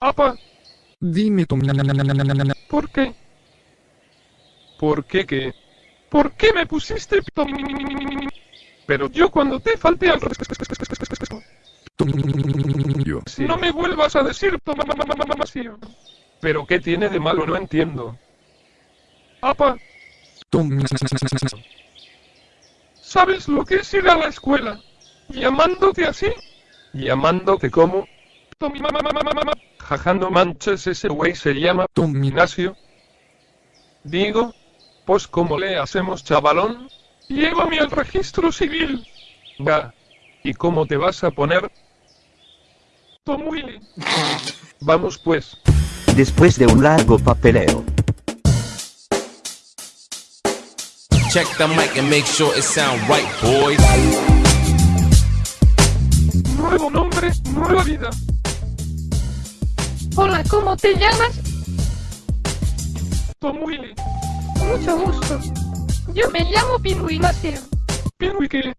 Apa, Dime Tom. ¿por qué? ¿Por qué qué? ¿Por qué me pusiste p- Pero yo cuando te falté al no me vuelvas a decir. Pero qué tiene de malo no entiendo. Apa. ¿sabes lo que es ir a la escuela? ¿Llamándote así? ¿Llamándote como? Jajando manches ese güey se llama Tom. Ignacio. Digo, pues como le hacemos chavalón, llévame al registro civil. Ga. ¿Y cómo te vas a poner? Tom Willy. Vamos pues. Después de un largo papeleo, Check the mic and make sure it sound right, boys. Nuevo nombre, nueva vida. Hola, ¿cómo te llamas? Tom Willy. Mucho gusto. Yo me llamo. Pingüi que.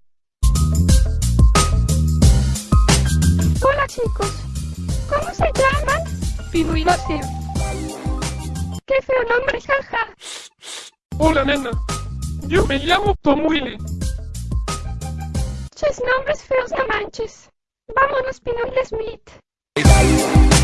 Hola chicos. ¿Cómo se llaman? Pingüinacio. Qué feo nombre, jaja. Hola nena. Yo me llamo Tom Willy. Ches nombres feos no manches. Vámonos, Pinole Smith.